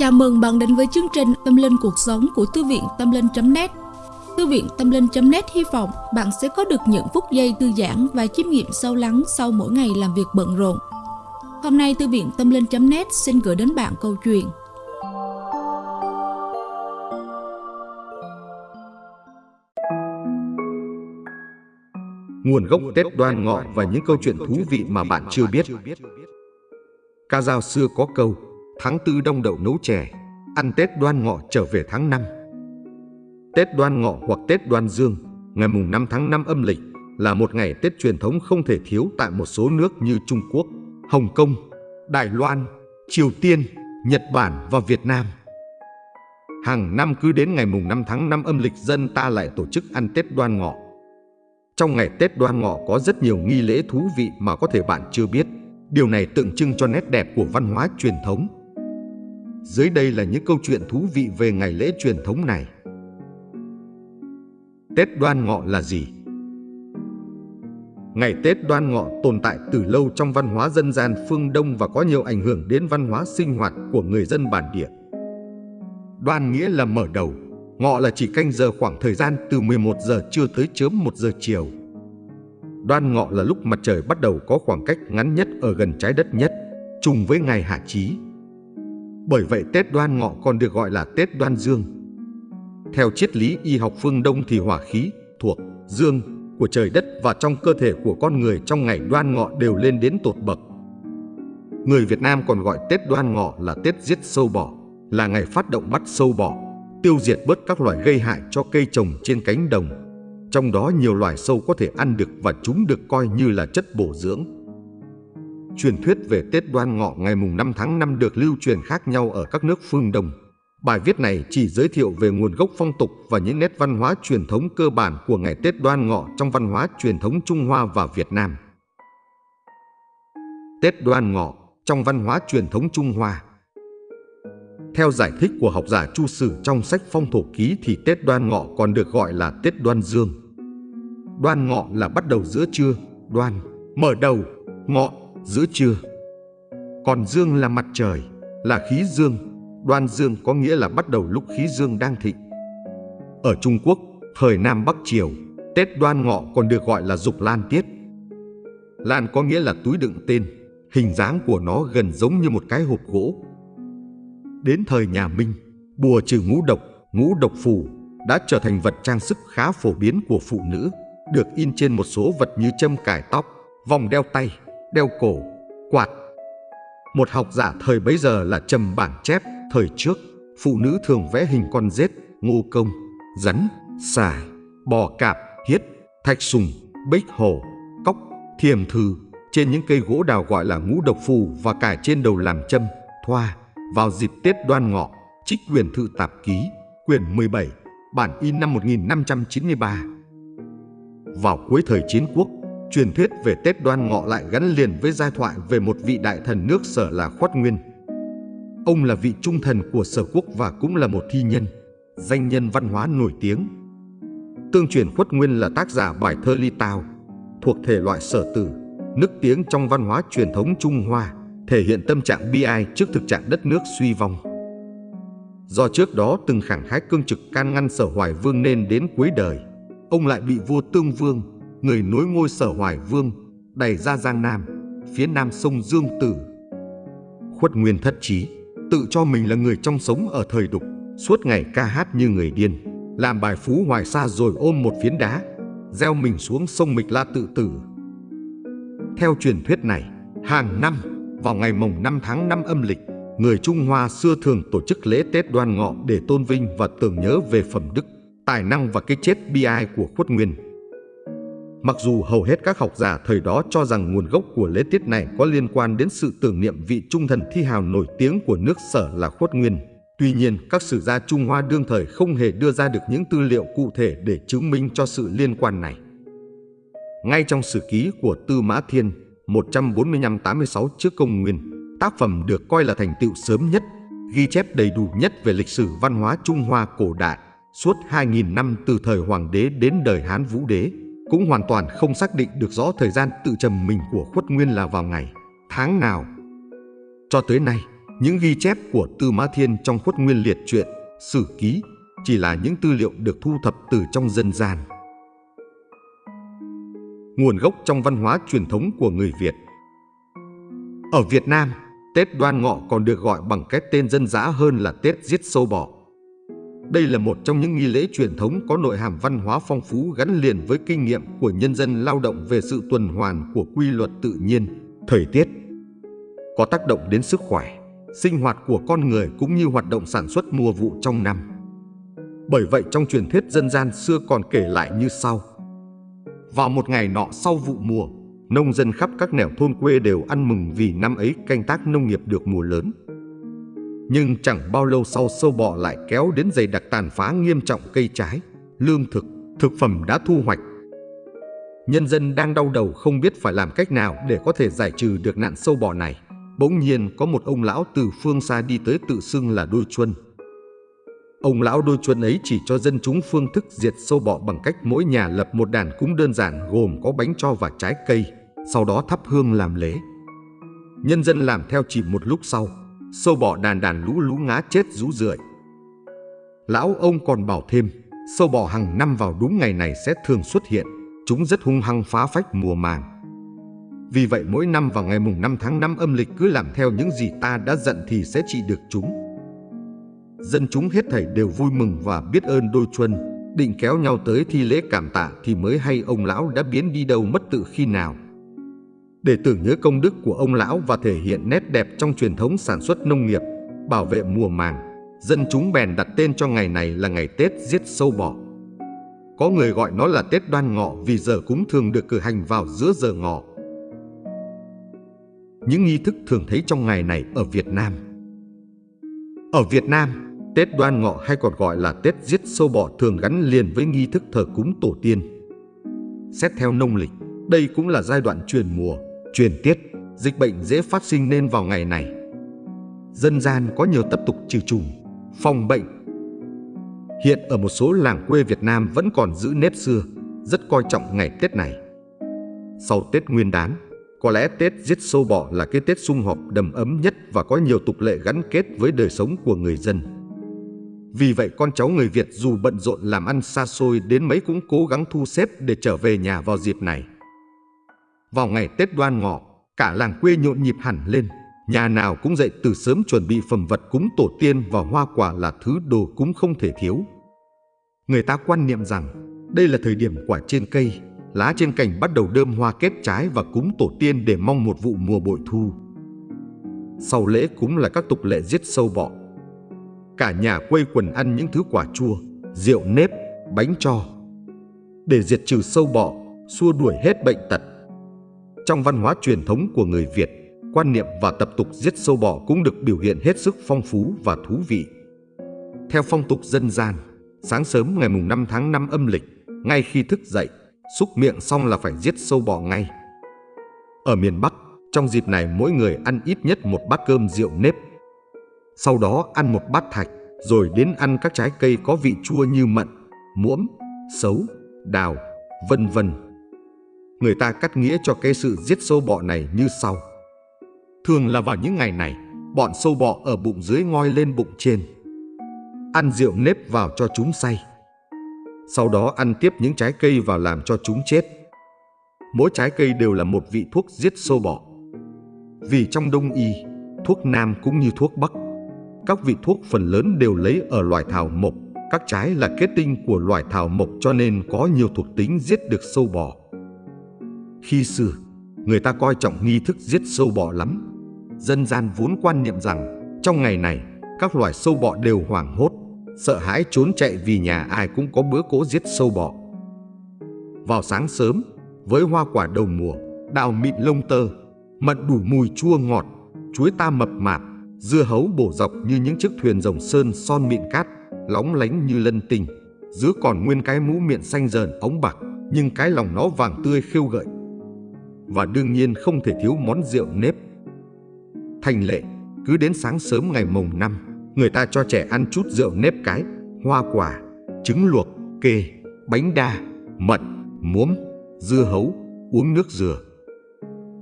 Chào mừng bạn đến với chương trình Tâm Linh Cuộc Sống của Thư viện Tâm Linh.net Thư viện Tâm Linh.net hy vọng bạn sẽ có được những phút giây thư giãn và chiêm nghiệm sâu lắng sau mỗi ngày làm việc bận rộn. Hôm nay, Thư viện Tâm Linh.net xin gửi đến bạn câu chuyện. Nguồn gốc Tết đoan ngọ và những câu chuyện thú vị mà bạn chưa biết. Ca dao xưa có câu Tháng tư đông đậu nấu chè Ăn Tết đoan ngọ trở về tháng 5 Tết đoan ngọ hoặc Tết đoan dương Ngày mùng 5 tháng 5 âm lịch Là một ngày Tết truyền thống không thể thiếu Tại một số nước như Trung Quốc, Hồng Kông, Đài Loan, Triều Tiên, Nhật Bản và Việt Nam Hàng năm cứ đến ngày mùng 5 tháng 5 âm lịch dân ta lại tổ chức ăn Tết đoan ngọ trong ngày Tết đoan ngọ có rất nhiều nghi lễ thú vị mà có thể bạn chưa biết. Điều này tượng trưng cho nét đẹp của văn hóa truyền thống. Dưới đây là những câu chuyện thú vị về ngày lễ truyền thống này. Tết đoan ngọ là gì? Ngày Tết đoan ngọ tồn tại từ lâu trong văn hóa dân gian phương Đông và có nhiều ảnh hưởng đến văn hóa sinh hoạt của người dân bản địa. Đoan nghĩa là mở đầu, Ngọ là chỉ canh giờ khoảng thời gian từ 11 giờ trưa tới chớm 1 giờ chiều. Đoan ngọ là lúc mặt trời bắt đầu có khoảng cách ngắn nhất ở gần trái đất nhất, trùng với ngày hạ chí. Bởi vậy Tết đoan ngọ còn được gọi là Tết đoan dương. Theo triết lý y học phương Đông thì hỏa khí thuộc dương của trời đất và trong cơ thể của con người trong ngày đoan ngọ đều lên đến tột bậc. Người Việt Nam còn gọi Tết đoan ngọ là Tết giết sâu bọ, là ngày phát động bắt sâu bọ tiêu diệt bớt các loài gây hại cho cây trồng trên cánh đồng. Trong đó nhiều loài sâu có thể ăn được và chúng được coi như là chất bổ dưỡng. Truyền thuyết về Tết Đoan Ngọ ngày mùng 5 tháng 5 được lưu truyền khác nhau ở các nước phương Đông. Bài viết này chỉ giới thiệu về nguồn gốc phong tục và những nét văn hóa truyền thống cơ bản của ngày Tết Đoan Ngọ trong văn hóa truyền thống Trung Hoa và Việt Nam. Tết Đoan Ngọ trong văn hóa truyền thống Trung Hoa theo giải thích của học giả Chu Sử trong sách Phong Thổ Ký thì Tết Đoan Ngọ còn được gọi là Tết Đoan Dương. Đoan Ngọ là bắt đầu giữa trưa, đoan, mở đầu, ngọ, giữa trưa. Còn Dương là mặt trời, là khí dương, đoan dương có nghĩa là bắt đầu lúc khí dương đang thịnh. Ở Trung Quốc, thời Nam Bắc Triều, Tết Đoan Ngọ còn được gọi là Dục Lan Tiết. Lan có nghĩa là túi đựng tên, hình dáng của nó gần giống như một cái hộp gỗ Đến thời nhà Minh, bùa trừ ngũ độc, ngũ độc phù đã trở thành vật trang sức khá phổ biến của phụ nữ, được in trên một số vật như châm cài tóc, vòng đeo tay, đeo cổ, quạt. Một học giả thời bấy giờ là trầm bản chép, thời trước, phụ nữ thường vẽ hình con rết, ngô công, rắn, xà, bò cạp, hiết, thạch sùng, bích hổ, cóc, thiềm thư trên những cây gỗ đào gọi là ngũ độc phù và cài trên đầu làm châm, thoa, vào dịp Tết Đoan Ngọ, trích quyền thư tạp ký, quyển 17, bản in năm 1593. Vào cuối thời chiến quốc, truyền thuyết về Tết Đoan Ngọ lại gắn liền với giai thoại về một vị đại thần nước sở là Khoát Nguyên. Ông là vị trung thần của sở quốc và cũng là một thi nhân, danh nhân văn hóa nổi tiếng. Tương truyền Khuất Nguyên là tác giả bài thơ Ly Tao, thuộc thể loại sở tử, nức tiếng trong văn hóa truyền thống Trung Hoa thể hiện tâm trạng bi ai trước thực trạng đất nước suy vong. Do trước đó từng khẳng khái cương trực can ngăn sở hoài vương nên đến cuối đời, ông lại bị vua Tương Vương, người nối ngôi sở hoài vương, đẩy ra Giang Nam, phía nam sông Dương Tử. Khuất Nguyên thất trí, tự cho mình là người trong sống ở thời đục, suốt ngày ca hát như người điên, làm bài phú hoài xa rồi ôm một phiến đá, gieo mình xuống sông Mịch La tự tử. Theo truyền thuyết này, hàng năm vào ngày mồng 5 tháng 5 âm lịch, người Trung Hoa xưa thường tổ chức lễ Tết đoan ngọ để tôn vinh và tưởng nhớ về phẩm đức, tài năng và cái chết bi ai của khuất nguyên. Mặc dù hầu hết các học giả thời đó cho rằng nguồn gốc của lễ tiết này có liên quan đến sự tưởng niệm vị trung thần thi hào nổi tiếng của nước sở là khuất nguyên, Tuy nhiên, các sử gia Trung Hoa đương thời không hề đưa ra được những tư liệu cụ thể để chứng minh cho sự liên quan này. Ngay trong sử ký của Tư Mã Thiên, 145-86 trước công nguyên, tác phẩm được coi là thành tựu sớm nhất, ghi chép đầy đủ nhất về lịch sử văn hóa Trung Hoa cổ đại suốt 2.000 năm từ thời Hoàng đế đến đời Hán Vũ đế, cũng hoàn toàn không xác định được rõ thời gian tự trầm mình của khuất nguyên là vào ngày, tháng nào. Cho tới nay, Những ghi chép của Tư Mã Thiên trong khuất nguyên liệt truyện, sử ký chỉ là những tư liệu được thu thập từ trong dân gian. Nguồn gốc trong văn hóa truyền thống của người Việt Ở Việt Nam, Tết Đoan Ngọ còn được gọi bằng cái tên dân dã hơn là Tết giết sâu bọ. Đây là một trong những nghi lễ truyền thống có nội hàm văn hóa phong phú gắn liền với kinh nghiệm của nhân dân lao động về sự tuần hoàn của quy luật tự nhiên, thời tiết. Có tác động đến sức khỏe, sinh hoạt của con người cũng như hoạt động sản xuất mùa vụ trong năm. Bởi vậy trong truyền thuyết dân gian xưa còn kể lại như sau. Vào một ngày nọ sau vụ mùa, nông dân khắp các nẻo thôn quê đều ăn mừng vì năm ấy canh tác nông nghiệp được mùa lớn. Nhưng chẳng bao lâu sau sâu bọ lại kéo đến dày đặc tàn phá nghiêm trọng cây trái, lương thực, thực phẩm đã thu hoạch. Nhân dân đang đau đầu không biết phải làm cách nào để có thể giải trừ được nạn sâu bọ này. Bỗng nhiên có một ông lão từ phương xa đi tới tự xưng là đôi chuân. Ông lão đôi chuân ấy chỉ cho dân chúng phương thức diệt sâu bọ bằng cách mỗi nhà lập một đàn cúng đơn giản gồm có bánh cho và trái cây, sau đó thắp hương làm lễ. Nhân dân làm theo chỉ một lúc sau, sâu bọ đàn đàn lũ lũ ngá chết rú rượi. Lão ông còn bảo thêm, sâu bọ hàng năm vào đúng ngày này sẽ thường xuất hiện, chúng rất hung hăng phá phách mùa màng. Vì vậy mỗi năm vào ngày mùng 5 tháng 5 âm lịch cứ làm theo những gì ta đã dặn thì sẽ trị được chúng. Dân chúng hết thảy đều vui mừng và biết ơn đôi chuân, định kéo nhau tới thi lễ cảm tạ thì mới hay ông lão đã biến đi đâu mất tự khi nào. Để tưởng nhớ công đức của ông lão và thể hiện nét đẹp trong truyền thống sản xuất nông nghiệp, bảo vệ mùa màng, dân chúng bèn đặt tên cho ngày này là ngày Tết giết sâu bọ. Có người gọi nó là Tết đoan ngọ vì giờ cúng thường được cử hành vào giữa giờ ngọ. Những nghi thức thường thấy trong ngày này ở Việt Nam Ở Việt Nam, Tết đoan ngọ hay còn gọi là Tết giết sâu bọ thường gắn liền với nghi thức thờ cúng tổ tiên. Xét theo nông lịch, đây cũng là giai đoạn truyền mùa, truyền tiết, dịch bệnh dễ phát sinh nên vào ngày này. Dân gian có nhiều tập tục trừ trùng, phòng bệnh. Hiện ở một số làng quê Việt Nam vẫn còn giữ nếp xưa, rất coi trọng ngày Tết này. Sau Tết Nguyên đán, có lẽ Tết giết sâu bọ là cái Tết sum họp đầm ấm nhất và có nhiều tục lệ gắn kết với đời sống của người dân. Vì vậy con cháu người Việt dù bận rộn làm ăn xa xôi đến mấy cũng cố gắng thu xếp để trở về nhà vào dịp này. Vào ngày Tết đoan ngọ, cả làng quê nhộn nhịp hẳn lên. Nhà nào cũng dậy từ sớm chuẩn bị phẩm vật cúng tổ tiên và hoa quả là thứ đồ cúng không thể thiếu. Người ta quan niệm rằng đây là thời điểm quả trên cây, lá trên cành bắt đầu đơm hoa kết trái và cúng tổ tiên để mong một vụ mùa bội thu. Sau lễ cúng là các tục lệ giết sâu bọ, cả nhà quây quần ăn những thứ quả chua, rượu nếp, bánh cho. Để diệt trừ sâu bọ, xua đuổi hết bệnh tật. Trong văn hóa truyền thống của người Việt, quan niệm và tập tục giết sâu bọ cũng được biểu hiện hết sức phong phú và thú vị. Theo phong tục dân gian, sáng sớm ngày mùng 5 tháng 5 âm lịch, ngay khi thức dậy, xúc miệng xong là phải giết sâu bọ ngay. Ở miền Bắc, trong dịp này mỗi người ăn ít nhất một bát cơm rượu nếp sau đó ăn một bát thạch, rồi đến ăn các trái cây có vị chua như mận, muỗm, sấu, đào, vân vân. Người ta cắt nghĩa cho cái sự giết sâu bọ này như sau. Thường là vào những ngày này, bọn sâu bọ ở bụng dưới ngoi lên bụng trên. Ăn rượu nếp vào cho chúng say. Sau đó ăn tiếp những trái cây vào làm cho chúng chết. Mỗi trái cây đều là một vị thuốc giết sâu bọ. Vì trong đông y, thuốc nam cũng như thuốc bắc các vị thuốc phần lớn đều lấy ở loài thảo mộc. Các trái là kết tinh của loài thảo mộc cho nên có nhiều thuộc tính giết được sâu bọ. Khi xưa, người ta coi trọng nghi thức giết sâu bọ lắm. Dân gian vốn quan niệm rằng trong ngày này, các loài sâu bọ đều hoảng hốt, sợ hãi trốn chạy vì nhà ai cũng có bữa cỗ giết sâu bọ. Vào sáng sớm, với hoa quả đầu mùa, đào mịn lông tơ, mận đủ mùi chua ngọt, chuối ta mập mạp, Dưa hấu bổ dọc như những chiếc thuyền rồng sơn son mịn cát, lóng lánh như lân tình, Giữa còn nguyên cái mũ miệng xanh dờn ống bạc, nhưng cái lòng nó vàng tươi khêu gợi. Và đương nhiên không thể thiếu món rượu nếp. Thành lệ, cứ đến sáng sớm ngày mồng năm, người ta cho trẻ ăn chút rượu nếp cái, hoa quả, trứng luộc, kê, bánh đa, mận, muốm, dưa hấu, uống nước dừa.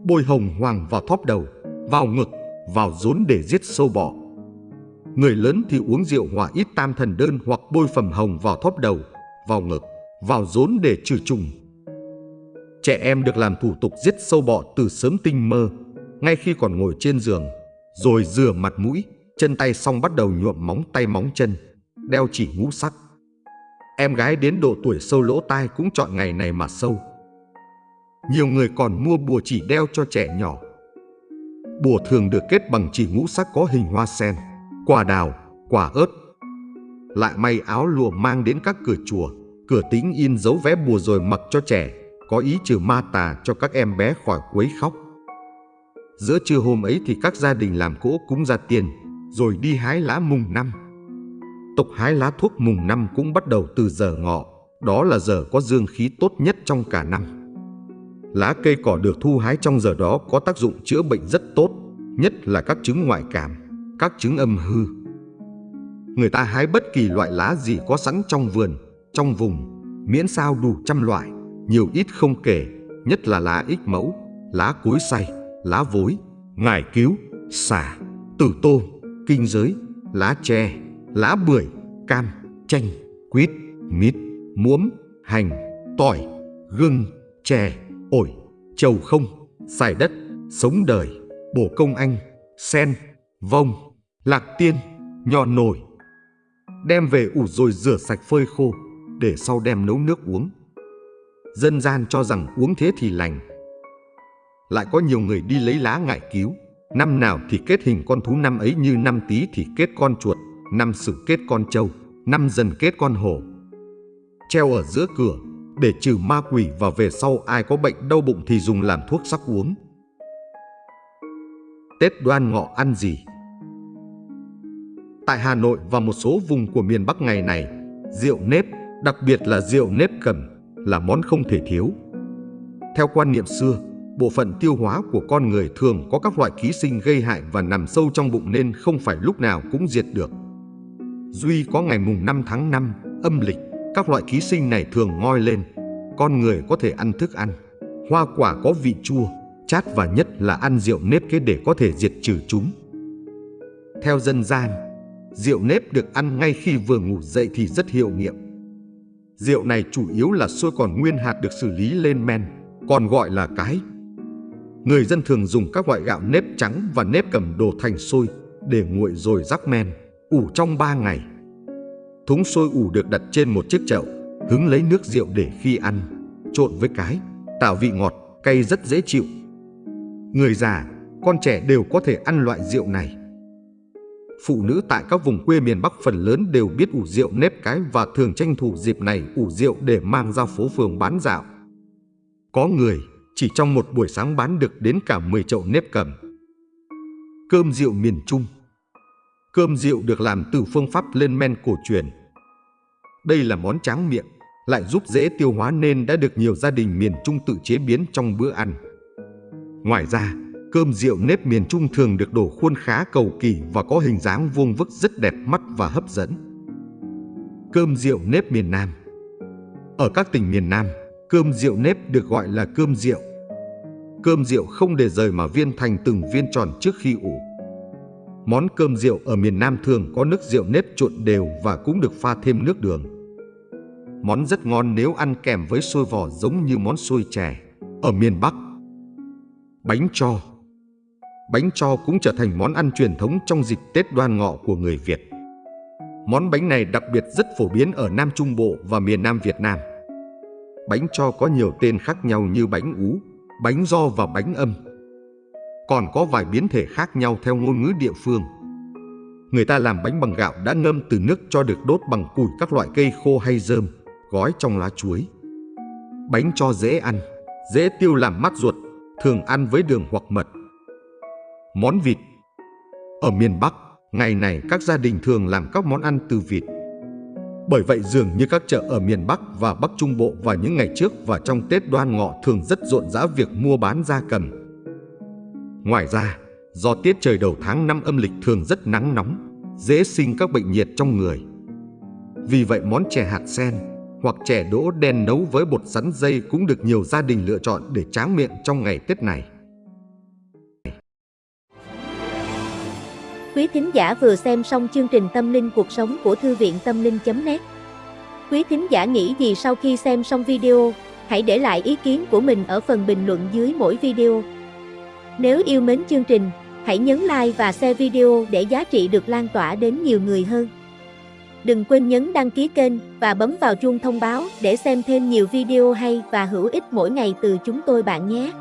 Bôi hồng hoàng vào thóp đầu, vào ngực, vào rốn để giết sâu bọ. Người lớn thì uống rượu hòa ít tam thần đơn hoặc bôi phẩm hồng vào thóp đầu, vào ngực, vào rốn để trừ trùng. Trẻ em được làm thủ tục giết sâu bọ từ sớm tinh mơ, ngay khi còn ngồi trên giường, rồi rửa mặt mũi, chân tay xong bắt đầu nhuộm móng tay móng chân, đeo chỉ ngũ sắc. Em gái đến độ tuổi sâu lỗ tai cũng chọn ngày này mà sâu. Nhiều người còn mua bùa chỉ đeo cho trẻ nhỏ. Bùa thường được kết bằng chỉ ngũ sắc có hình hoa sen, quả đào, quả ớt. Lại may áo lụa mang đến các cửa chùa, cửa tính in dấu vé bùa rồi mặc cho trẻ, có ý trừ ma tà cho các em bé khỏi quấy khóc. Giữa trưa hôm ấy thì các gia đình làm cỗ cúng ra tiền, rồi đi hái lá mùng năm. Tục hái lá thuốc mùng năm cũng bắt đầu từ giờ ngọ, đó là giờ có dương khí tốt nhất trong cả năm. Lá cây cỏ được thu hái trong giờ đó có tác dụng chữa bệnh rất tốt, nhất là các chứng ngoại cảm, các chứng âm hư. Người ta hái bất kỳ loại lá gì có sẵn trong vườn, trong vùng, miễn sao đủ trăm loại, nhiều ít không kể, nhất là lá ích mẫu, lá cối say, lá vối, ngải cứu, xả, tử tô, kinh giới, lá tre, lá bưởi, cam, chanh, quýt, mít, muỗm, hành, tỏi, gừng, chè, ổi, trầu không, xài đất, sống đời, bổ công anh, sen, vong, lạc tiên, nho nổi. Đem về ủ rồi rửa sạch phơi khô, để sau đem nấu nước uống. Dân gian cho rằng uống thế thì lành. Lại có nhiều người đi lấy lá ngải cứu, năm nào thì kết hình con thú năm ấy như năm tí thì kết con chuột, năm sử kết con trâu, năm dần kết con hổ. Treo ở giữa cửa để trừ ma quỷ và về sau ai có bệnh đau bụng thì dùng làm thuốc sắc uống. Tết đoan ngọ ăn gì? Tại Hà Nội và một số vùng của miền Bắc ngày này, rượu nếp, đặc biệt là rượu nếp cầm, là món không thể thiếu. Theo quan niệm xưa, bộ phận tiêu hóa của con người thường có các loại ký sinh gây hại và nằm sâu trong bụng nên không phải lúc nào cũng diệt được. Duy có ngày mùng 5 tháng 5 âm lịch, các loại ký sinh này thường ngoi lên. Con người có thể ăn thức ăn, hoa quả có vị chua, chát và nhất là ăn rượu nếp kế để có thể diệt trừ chúng. Theo dân gian, rượu nếp được ăn ngay khi vừa ngủ dậy thì rất hiệu nghiệm. Rượu này chủ yếu là xôi còn nguyên hạt được xử lý lên men, còn gọi là cái. Người dân thường dùng các loại gạo nếp trắng và nếp cầm đồ thành xôi để nguội rồi rắc men ủ trong 3 ngày. Thúng sôi ủ được đặt trên một chiếc chậu, hứng lấy nước rượu để khi ăn, trộn với cái, tạo vị ngọt, cay rất dễ chịu. Người già, con trẻ đều có thể ăn loại rượu này. Phụ nữ tại các vùng quê miền Bắc phần lớn đều biết ủ rượu nếp cái và thường tranh thủ dịp này ủ rượu để mang ra phố phường bán dạo. Có người chỉ trong một buổi sáng bán được đến cả 10 chậu nếp cầm. Cơm rượu miền Trung Cơm rượu được làm từ phương pháp lên men cổ truyền. Đây là món tráng miệng, lại giúp dễ tiêu hóa nên đã được nhiều gia đình miền Trung tự chế biến trong bữa ăn. Ngoài ra, cơm rượu nếp miền Trung thường được đổ khuôn khá cầu kỳ và có hình dáng vuông vức rất đẹp mắt và hấp dẫn. Cơm rượu nếp miền Nam Ở các tỉnh miền Nam, cơm rượu nếp được gọi là cơm rượu. Cơm rượu không để rời mà viên thành từng viên tròn trước khi ủ. Món cơm rượu ở miền Nam thường có nước rượu nếp trộn đều và cũng được pha thêm nước đường. Món rất ngon nếu ăn kèm với xôi vỏ giống như món xôi chè ở miền Bắc. Bánh cho Bánh cho cũng trở thành món ăn truyền thống trong dịp Tết đoan ngọ của người Việt. Món bánh này đặc biệt rất phổ biến ở Nam Trung Bộ và miền Nam Việt Nam. Bánh cho có nhiều tên khác nhau như bánh ú, bánh do và bánh âm còn có vài biến thể khác nhau theo ngôn ngữ địa phương. Người ta làm bánh bằng gạo đã ngâm từ nước cho được đốt bằng củi các loại cây khô hay rơm, gói trong lá chuối. Bánh cho dễ ăn, dễ tiêu làm mát ruột, thường ăn với đường hoặc mật. Món vịt Ở miền Bắc, ngày này các gia đình thường làm các món ăn từ vịt. Bởi vậy dường như các chợ ở miền Bắc và Bắc Trung Bộ vào những ngày trước và trong Tết đoan ngọ thường rất rộn rã việc mua bán gia cầm. Ngoài ra, do tiết trời đầu tháng năm âm lịch thường rất nắng nóng, dễ sinh các bệnh nhiệt trong người. Vì vậy món chè hạt sen hoặc chè đỗ đen nấu với bột sắn dây cũng được nhiều gia đình lựa chọn để tráng miệng trong ngày Tết này. Quý thính giả vừa xem xong chương trình Tâm linh cuộc sống của Thư viện Tâm linh.net Quý thính giả nghĩ gì sau khi xem xong video, hãy để lại ý kiến của mình ở phần bình luận dưới mỗi video. Nếu yêu mến chương trình, hãy nhấn like và share video để giá trị được lan tỏa đến nhiều người hơn. Đừng quên nhấn đăng ký kênh và bấm vào chuông thông báo để xem thêm nhiều video hay và hữu ích mỗi ngày từ chúng tôi bạn nhé.